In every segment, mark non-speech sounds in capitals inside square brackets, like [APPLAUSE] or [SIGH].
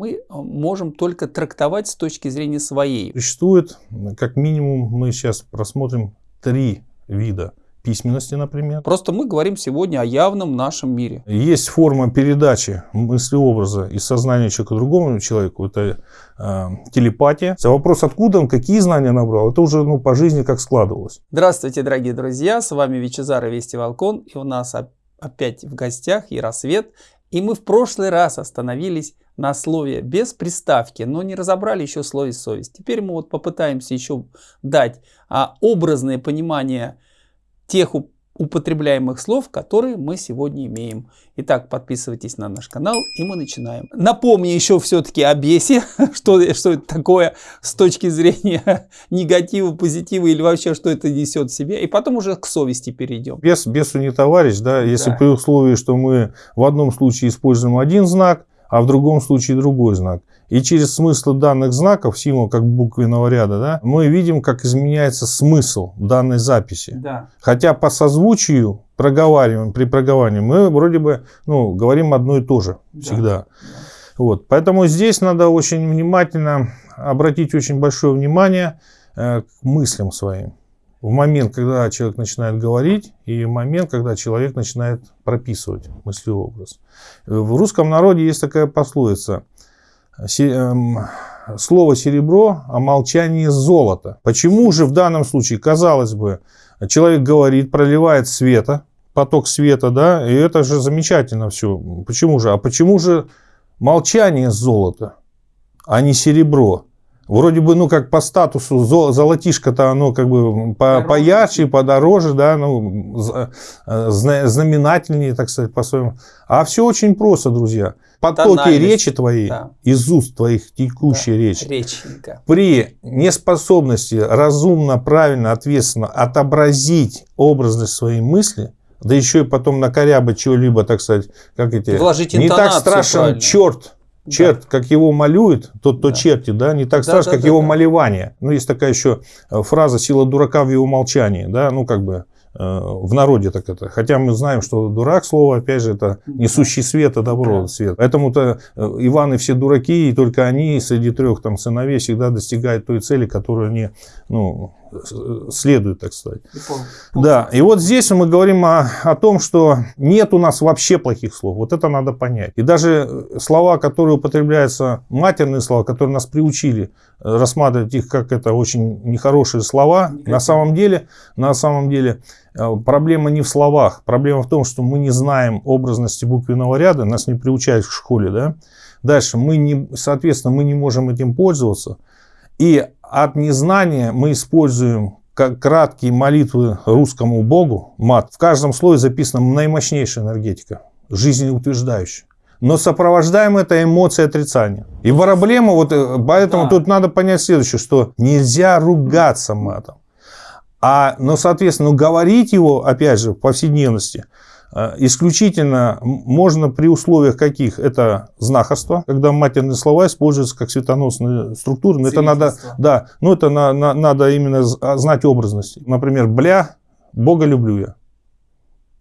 Мы э, можем только трактовать с точки зрения своей. Существует, как минимум, мы сейчас просмотрим три вида письменности, например. Просто мы говорим сегодня о явном нашем мире. Есть форма передачи мысли-образа из сознания человека другому человеку. Это э, телепатия. А вопрос, откуда он, какие знания набрал, это уже ну, по жизни как складывалось. Здравствуйте, дорогие друзья. С вами Вичезар и Вести Волкон. И у нас опять в гостях Яросвет. И мы в прошлый раз остановились на слове без приставки, но не разобрали еще слове совесть. Теперь мы вот попытаемся еще дать а, образное понимание тех употребляемых слов, которые мы сегодня имеем. Итак, подписывайтесь на наш канал, и мы начинаем. Напомню еще все-таки о бесе, [LAUGHS] что, что это такое с точки зрения [LAUGHS] негатива, позитива или вообще, что это несет в себе. И потом уже к совести перейдем. Бес, бесу не товарищ, да, если да. при условии, что мы в одном случае используем один знак, а в другом случае другой знак. И через смысл данных знаков, символ как буквенного ряда, да, мы видим, как изменяется смысл данной записи. Да. Хотя по созвучию проговариваем, при проговаривании мы вроде бы ну, говорим одно и то же всегда. Да. Вот. Поэтому здесь надо очень внимательно обратить очень большое внимание э, к мыслям своим в момент, когда человек начинает говорить, и в момент, когда человек начинает прописывать мыслеобраз. В русском народе есть такая пословица эм, «Слово серебро, а молчание золото». Почему же в данном случае, казалось бы, человек говорит, проливает света, поток света, да, и это же замечательно все. Почему же? А почему же молчание золото, а не серебро? Вроде бы, ну, как по статусу, золотишко-то оно как бы по, поярче, подороже, да, ну, э, знаменательнее, так сказать, по-своему. А все очень просто, друзья. Потоки речи твоей, да. из уст твоих текущей да, речи, реченька. при неспособности разумно, правильно, ответственно отобразить образность своей мысли, да еще и потом накорябать чего-либо, так сказать, как эти... Вложить не так страшен правильно. черт, Черт, да. как его малюет, тот, то да. черти, да, не так да, страшно, да, как да, его да. малевание. Ну, есть такая еще э, фраза «сила дурака в его молчании», да, ну, как бы э, в народе так это. Хотя мы знаем, что дурак слово, опять же, это несущий свет, и добро, да. свет. Поэтому-то э, Иваны все дураки, и только они среди трех там сыновей всегда достигают той цели, которую они, ну, следует, так сказать. Да, и вот здесь мы говорим о, о том, что нет у нас вообще плохих слов. Вот это надо понять. И даже слова, которые употребляются, матерные слова, которые нас приучили э, рассматривать их как это очень нехорошие слова, на самом деле, на самом деле э, проблема не в словах. Проблема в том, что мы не знаем образности буквенного ряда, нас не приучают в школе, да. Дальше мы не, соответственно, мы не можем этим пользоваться. И от незнания мы используем как краткие молитвы русскому Богу, мат. В каждом слое записана наимощнейшая энергетика, жизнеутверждающая. Но сопровождаем это эмоцией отрицания. И проблема, вот э, поэтому да. тут надо понять следующее, что нельзя ругаться матом. А, но, соответственно, говорить его, опять же, в повседневности – исключительно можно при условиях каких? Это знахарство, когда матерные слова используются как светоносные структуры. Но это надо, да, но это на, на, надо именно а, знать образность. Например, бля, Бога люблю я.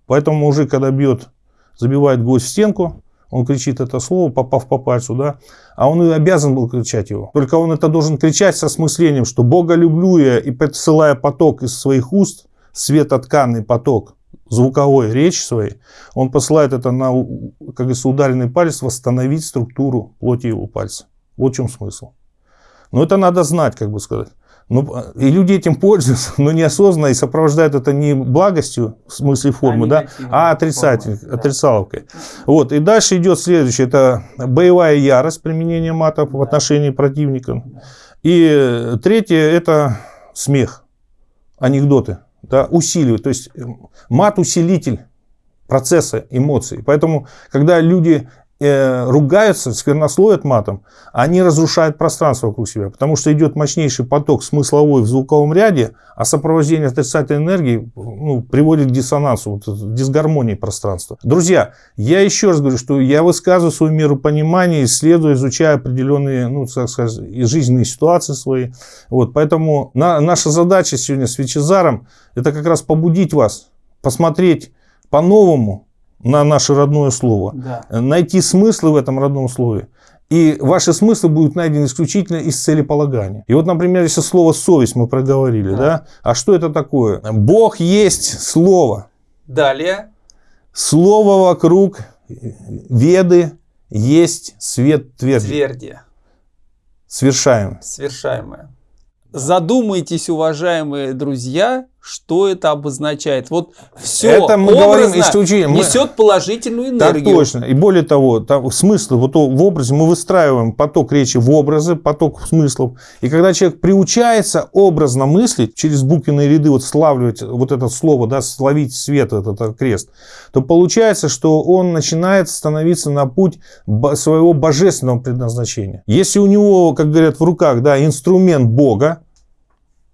Поэтому мужик, когда бьет, забивает гвоздь в стенку, он кричит это слово, попав по пальцу, да, а он и обязан был кричать его. Только он это должен кричать со смыслением, что Бога люблю я, и посылая поток из своих уст, светотканный поток, звуковой речи своей, он посылает это на, как говорится, ударенный палец, восстановить структуру плоти его пальца. Вот в чем смысл. Но это надо знать, как бы сказать. Ну, и люди этим пользуются, но неосознанно и сопровождают это не благостью в смысле формы, а, да, а отрицатель, формы, отрицаловкой. Да. Вот, и дальше идет следующее, это боевая ярость применения мата да. в отношении противника. И третье, это смех, анекдоты да, усиливает. То есть мат-усилитель процесса эмоций. Поэтому, когда люди э, ругаются, сквернословят матом, они разрушают пространство вокруг себя, потому что идет мощнейший поток смысловой в звуковом ряде, а сопровождение отрицательной энергии ну, приводит к диссонансу, вот, дисгармонии пространства. Друзья, я еще раз говорю, что я высказываю свою меру понимания, исследую, изучаю определенные ну, так сказать, жизненные ситуации свои. Вот, поэтому на, наша задача сегодня с Вичезаром это как раз побудить вас посмотреть по-новому на наше родное слово, да. найти смыслы в этом родном слове И ваши смыслы будут найдены исключительно из целеполагания. И вот, например, если слово «совесть» мы проговорили, да. да? А что это такое? Бог есть Слово. Далее. Слово вокруг веды есть свет тверди. Тверди. Свершаем. Свершаемое. Задумайтесь, уважаемые друзья, что это обозначает. Вот все это мы говорим исключительно. несет положительную энергию. Так точно. И более того, там смысл вот в образе мы выстраиваем поток речи в образы, поток смыслов. И когда человек приучается образно мыслить, через буквенные ряды вот славливать вот это слово, да, словить свет, этот, этот крест, то получается, что он начинает становиться на путь своего божественного предназначения. Если у него, как говорят в руках, да, инструмент Бога,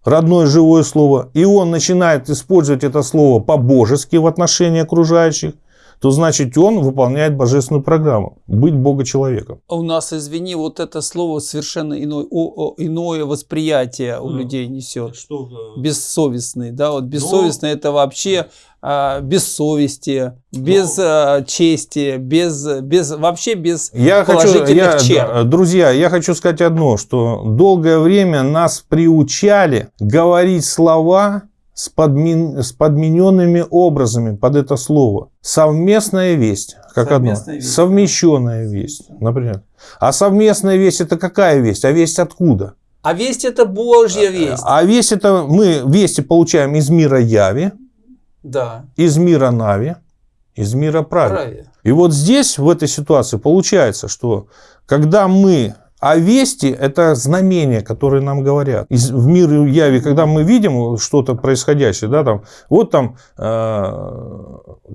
родное живое слово, и он начинает использовать это слово по-божески в отношении окружающих, то значит он выполняет божественную программу – быть Бога-человеком. У нас, извини, вот это слово совершенно иной, о, о, иное восприятие у а, людей несет. Что? Бессовестный, да, вот бессовестный Но... это вообще а, без совести, без а, чести, без, без, вообще без я положительных хочу, я, черт. Друзья, я хочу сказать одно, что долгое время нас приучали говорить слова с, подмен, с подмененными образами под это слово. Совместная весть, как Совместная одно. Весть. Совмещенная весть, например. А совместная весть это какая весть? А весть откуда? А весть это Божья весть. А весть это мы вести получаем из мира яви, да. из мира Нави, из мира Прави. Прави. И вот здесь, в этой ситуации, получается, что когда мы а вести – это знамения, которые нам говорят. Из, в мире яви, когда мы видим что-то происходящее, да, там, вот там э,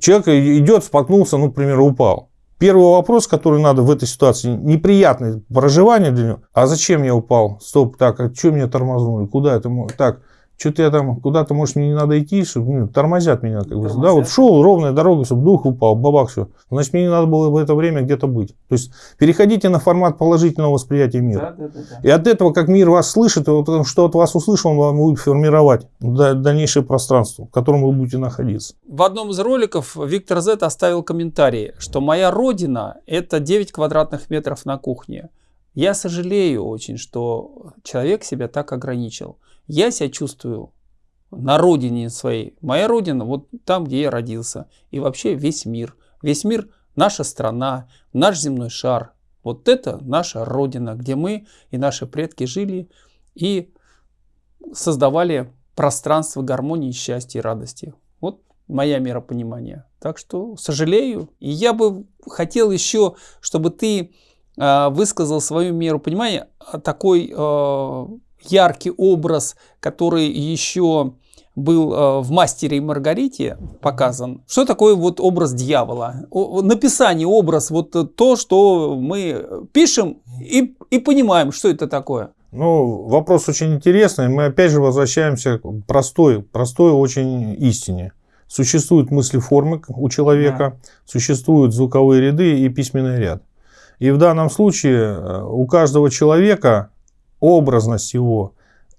человек идет, споткнулся, ну, к примеру, упал. Первый вопрос, который надо в этой ситуации, неприятное проживание для него. А зачем я упал? Стоп, так, а что меня тормознули? Куда это? Так, что-то я там куда-то, может, мне не надо идти, чтобы ну, тормозят меня. Как бы, да, вот шел ровная дорога, чтобы дух упал, бабах, все. Значит, мне не надо было в это время где-то быть. То есть, переходите на формат положительного восприятия мира. Да, да, да, да. И от этого, как мир вас слышит, вот, что от вас услышал, он вам будет формировать дальнейшее пространство, в котором вы будете находиться. В одном из роликов Виктор Зет оставил комментарий, что моя родина – это 9 квадратных метров на кухне. Я сожалею очень, что человек себя так ограничил. Я себя чувствую на родине своей. Моя родина вот там, где я родился. И вообще весь мир. Весь мир – наша страна, наш земной шар. Вот это наша родина, где мы и наши предки жили и создавали пространство гармонии, счастья и радости. Вот моя мера. Так что сожалею. И я бы хотел еще, чтобы ты высказал свою меру понимания такой э, яркий образ, который еще был э, в «Мастере и Маргарите» показан. Что такое вот образ дьявола? Написание, образ, вот то, что мы пишем и, и понимаем, что это такое. Ну, вопрос очень интересный. Мы опять же возвращаемся к простой, простой очень истине. Существуют мысли-формы у человека, да. существуют звуковые ряды и письменный ряд. И в данном случае э, у каждого человека образность его,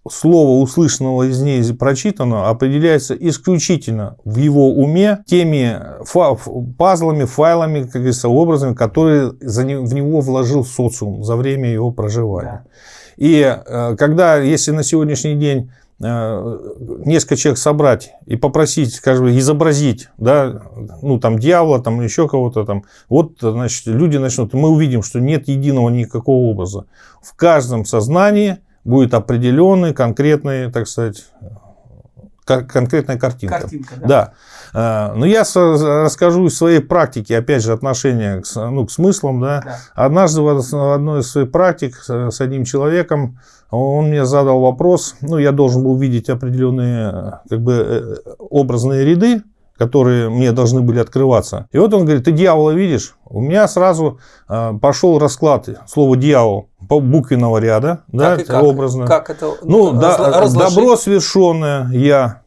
слова, услышанного из ней прочитанного, определяется исключительно в его уме теми фа пазлами, файлами, как говорится, образами, которые за не, в него вложил социум за время его проживания. Да. И э, когда, если на сегодняшний день э, несколько человек собрать и попросить, скажем, изобразить, да, ну, там, дьявола, там, еще кого-то там, вот, значит, люди начнут, мы увидим, что нет единого никакого образа. В каждом сознании будет определенный, конкретный, так сказать, конкретная картинка. Картинка, да. да. Э, но я расскажу из своей практики, опять же, отношения к, ну, к смыслам. Да. Да. Однажды в одной из своих практик с одним человеком он мне задал вопрос, ну, я должен был видеть определенные как бы, э, образные ряды, которые мне должны были открываться. И вот он говорит, ты дьявола видишь? У меня сразу э, пошел расклад слова дьявол по буквенного ряда, как да, как? образно. Как это? Ну, да, добро свершенное, я.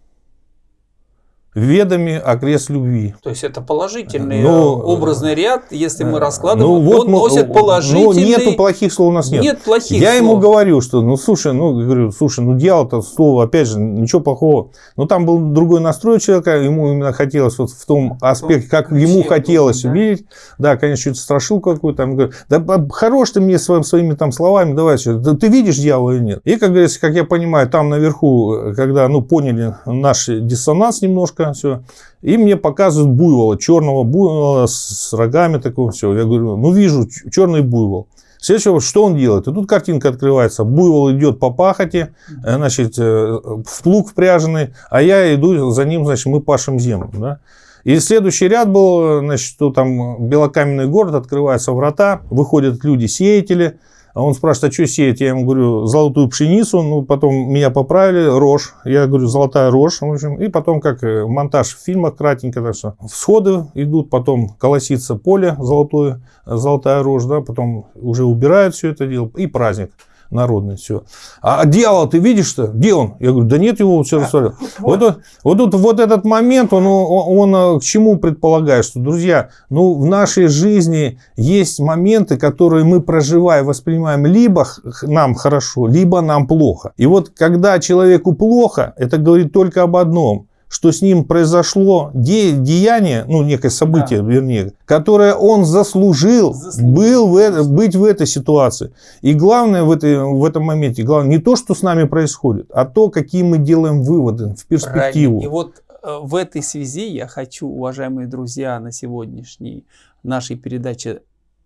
Ведами окрест любви. То есть это положительный ну, образный ряд, если мы раскладываем, ну, вот он мы, носит положительный... Ну, нету плохих слов у нас нет. Нет плохих Я слов. ему говорю, что, ну, слушай, ну, говорю, слушай, ну, дьявол-то слово, опять же, ничего плохого. Но там был другой настрой человека, ему именно хотелось вот в том аспекте, как ему хотелось да? увидеть. Да, конечно, чуть страшилку какую-то. Там, говорю, да хорош ты мне своим, своими там словами, давай, да, ты видишь дьявола или нет? И, как говорится, как я понимаю, там наверху, когда, ну, поняли наш диссонанс немножко, все, и мне показывают буйвола, черного буйвола с рогами такого, все. Я говорю, ну, вижу, черный буйвол. Следующего, что он делает? И тут картинка открывается. Буйвол идет по пахоте, э, значит, э, в плуг впряженный, а я иду за ним, значит, мы пашем землю. Да? И следующий ряд был, значит, что там белокаменный город, открываются врата, выходят люди-сеятели, а он спрашивает, а что сеять? Я ему говорю, золотую пшеницу. Ну, потом меня поправили, рожь. Я говорю, золотая рожь. В общем, и потом, как э, монтаж в фильмах кратенько, так что всходы идут, потом колосится поле золотое, золотая рожь, да, потом уже убирают все это дело, и праздник народный, все. А дьявол, ты видишь что? Где он? Я говорю, да нет его, все рассмотрел. Вот, вот, вот, вот, вот этот момент, он, он, он к чему предполагает, что, друзья, ну, в нашей жизни есть моменты, которые мы проживаем, воспринимаем либо нам хорошо, либо нам плохо. И вот когда человеку плохо, это говорит только об одном – что с ним произошло де деяние, ну, некое событие, да. вернее, которое он заслужил, заслужил. Был в, быть в этой ситуации. И главное в, этой, в этом моменте, главное не то, что с нами происходит, а то, какие мы делаем выводы в перспективу. Правильно. И вот э, в этой связи я хочу, уважаемые друзья, на сегодняшней нашей передаче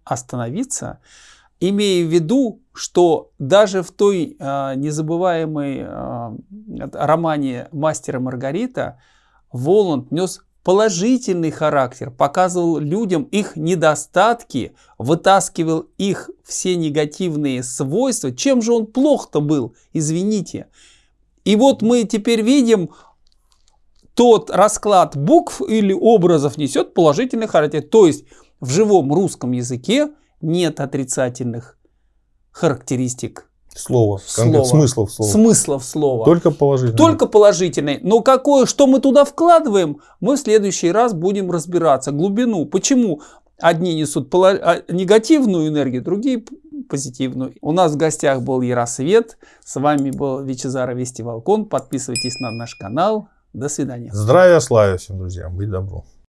остановиться имея в виду, что даже в той э, незабываемой э, романе «Мастера Маргарита» Воланд нес положительный характер, показывал людям их недостатки, вытаскивал их все негативные свойства. Чем же он плох-то был, извините. И вот мы теперь видим, тот расклад букв или образов несет положительный характер. То есть в живом русском языке нет отрицательных характеристик слова, слова. смыслов слова. Смыслов слова. Только положительные. Только положительные. Но какое, что мы туда вкладываем, мы в следующий раз будем разбираться. Глубину. Почему одни несут а, негативную энергию, другие позитивную. У нас в гостях был Яросвет. С вами был Вичезара Вести Волкон. Подписывайтесь на наш канал. До свидания. Здравия, славия всем, друзья. Будь добру.